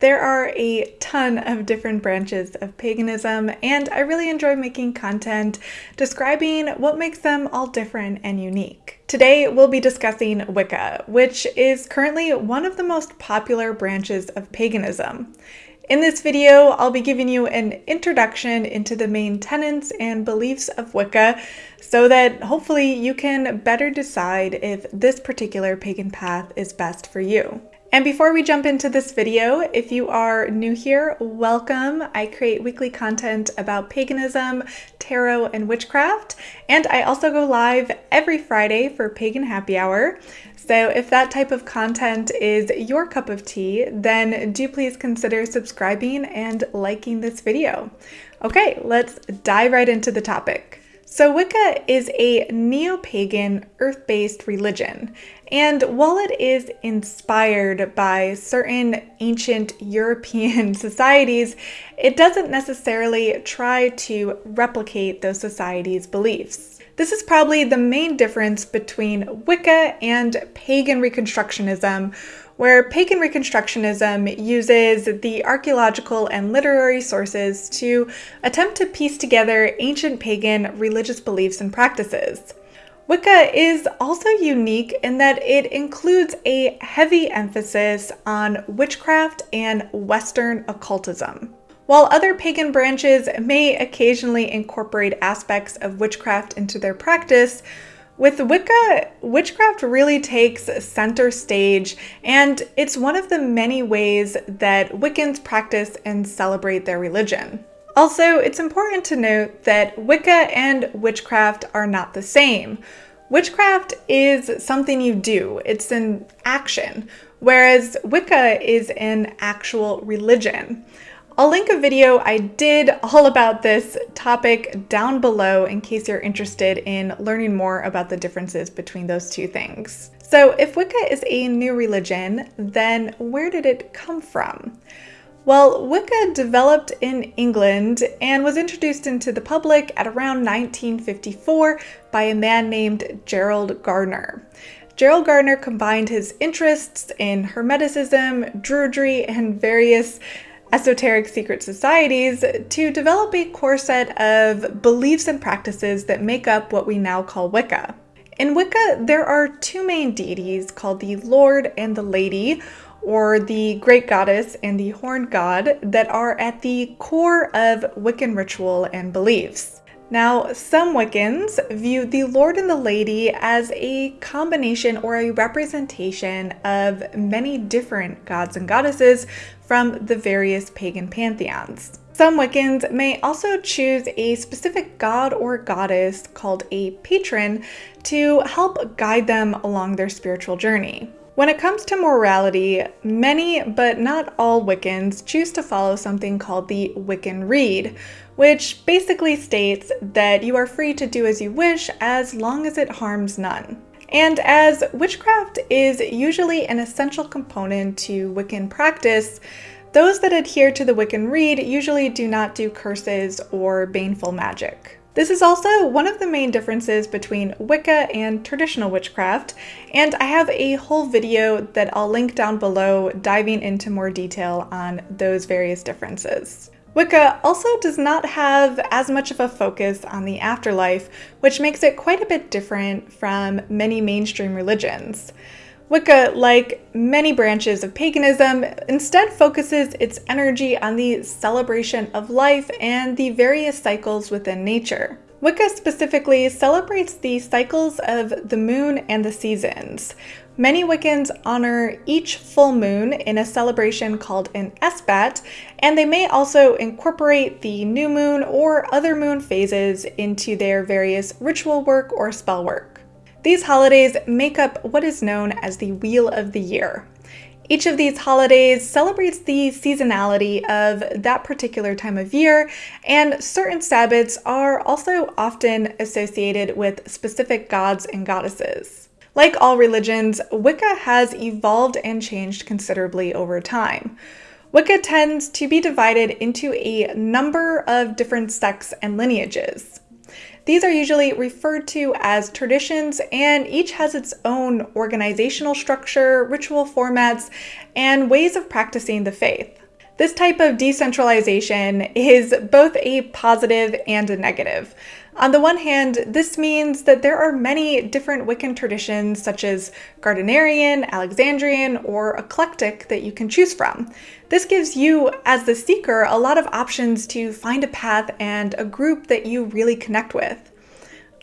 There are a ton of different branches of paganism, and I really enjoy making content describing what makes them all different and unique. Today, we'll be discussing Wicca, which is currently one of the most popular branches of paganism. In this video, I'll be giving you an introduction into the main tenets and beliefs of Wicca so that hopefully you can better decide if this particular pagan path is best for you. And before we jump into this video, if you are new here, welcome. I create weekly content about paganism, tarot, and witchcraft. And I also go live every Friday for Pagan Happy Hour. So if that type of content is your cup of tea, then do please consider subscribing and liking this video. Okay, let's dive right into the topic. So, Wicca is a neo pagan, earth based religion. And while it is inspired by certain ancient European societies, it doesn't necessarily try to replicate those societies' beliefs. This is probably the main difference between Wicca and pagan Reconstructionism, where pagan Reconstructionism uses the archaeological and literary sources to attempt to piece together ancient pagan religious beliefs and practices. Wicca is also unique in that it includes a heavy emphasis on witchcraft and Western occultism. While other pagan branches may occasionally incorporate aspects of witchcraft into their practice, with Wicca, witchcraft really takes center stage, and it's one of the many ways that Wiccans practice and celebrate their religion. Also, it's important to note that Wicca and witchcraft are not the same. Witchcraft is something you do, it's an action, whereas Wicca is an actual religion. I'll link a video I did all about this topic down below in case you're interested in learning more about the differences between those two things. So if Wicca is a new religion, then where did it come from? Well, Wicca developed in England and was introduced into the public at around 1954 by a man named Gerald Gardner. Gerald Gardner combined his interests in Hermeticism, Druidry, and various esoteric secret societies to develop a core set of beliefs and practices that make up what we now call Wicca. In Wicca, there are two main deities called the Lord and the Lady, or the Great Goddess and the Horned God, that are at the core of Wiccan ritual and beliefs. Now, some Wiccans view the Lord and the Lady as a combination or a representation of many different gods and goddesses from the various pagan pantheons. Some Wiccans may also choose a specific god or goddess called a patron to help guide them along their spiritual journey. When it comes to morality, many but not all Wiccans choose to follow something called the Wiccan Rede, which basically states that you are free to do as you wish as long as it harms none. And as witchcraft is usually an essential component to Wiccan practice, those that adhere to the Wiccan Rede usually do not do curses or baneful magic. This is also one of the main differences between Wicca and traditional witchcraft, and I have a whole video that I'll link down below diving into more detail on those various differences. Wicca also does not have as much of a focus on the afterlife, which makes it quite a bit different from many mainstream religions. Wicca, like many branches of paganism, instead focuses its energy on the celebration of life and the various cycles within nature. Wicca specifically celebrates the cycles of the moon and the seasons. Many Wiccans honor each full moon in a celebration called an esbat, and they may also incorporate the new moon or other moon phases into their various ritual work or spell work. These holidays make up what is known as the Wheel of the Year. Each of these holidays celebrates the seasonality of that particular time of year, and certain Sabbats are also often associated with specific gods and goddesses. Like all religions, Wicca has evolved and changed considerably over time. Wicca tends to be divided into a number of different sects and lineages. These are usually referred to as traditions, and each has its own organizational structure, ritual formats, and ways of practicing the faith. This type of decentralization is both a positive and a negative. On the one hand, this means that there are many different Wiccan traditions, such as Gardnerian, Alexandrian, or eclectic, that you can choose from. This gives you, as the seeker, a lot of options to find a path and a group that you really connect with.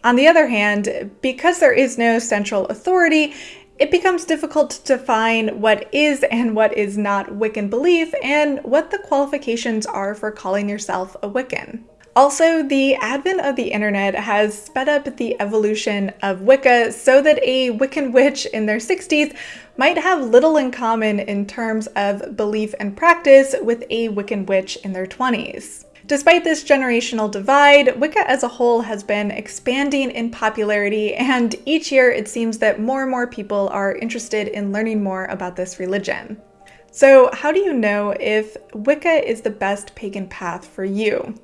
On the other hand, because there is no central authority, it becomes difficult to define what is and what is not Wiccan belief and what the qualifications are for calling yourself a Wiccan. Also, the advent of the internet has sped up the evolution of Wicca so that a Wiccan witch in their 60s might have little in common in terms of belief and practice with a Wiccan witch in their 20s. Despite this generational divide, Wicca as a whole has been expanding in popularity, and each year it seems that more and more people are interested in learning more about this religion. So how do you know if Wicca is the best pagan path for you?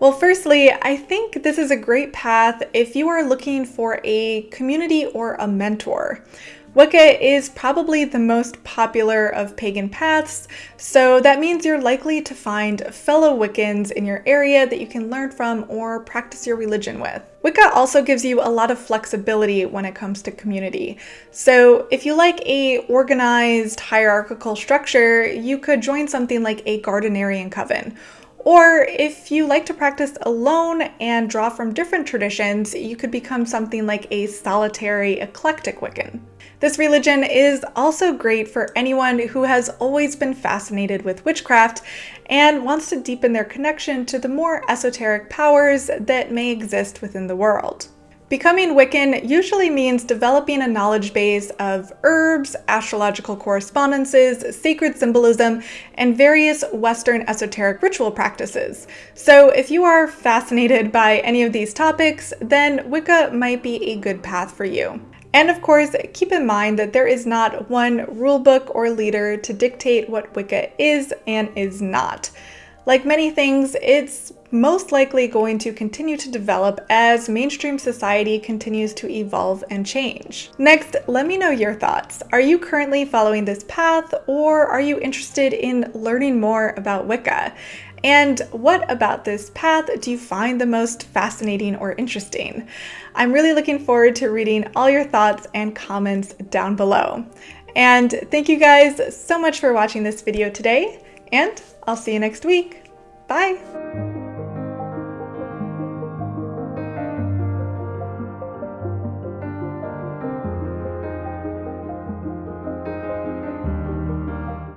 Well, firstly, I think this is a great path if you are looking for a community or a mentor. Wicca is probably the most popular of pagan paths, so that means you're likely to find fellow Wiccans in your area that you can learn from or practice your religion with. Wicca also gives you a lot of flexibility when it comes to community. So if you like a organized hierarchical structure, you could join something like a Gardnerian coven or if you like to practice alone and draw from different traditions, you could become something like a solitary eclectic Wiccan. This religion is also great for anyone who has always been fascinated with witchcraft and wants to deepen their connection to the more esoteric powers that may exist within the world. Becoming Wiccan usually means developing a knowledge base of herbs, astrological correspondences, sacred symbolism, and various Western esoteric ritual practices. So if you are fascinated by any of these topics, then Wicca might be a good path for you. And of course, keep in mind that there is not one rulebook or leader to dictate what Wicca is and is not. Like many things, it's most likely going to continue to develop as mainstream society continues to evolve and change. Next, let me know your thoughts. Are you currently following this path or are you interested in learning more about Wicca? And what about this path do you find the most fascinating or interesting? I'm really looking forward to reading all your thoughts and comments down below. And thank you guys so much for watching this video today, and I'll see you next week. Bye!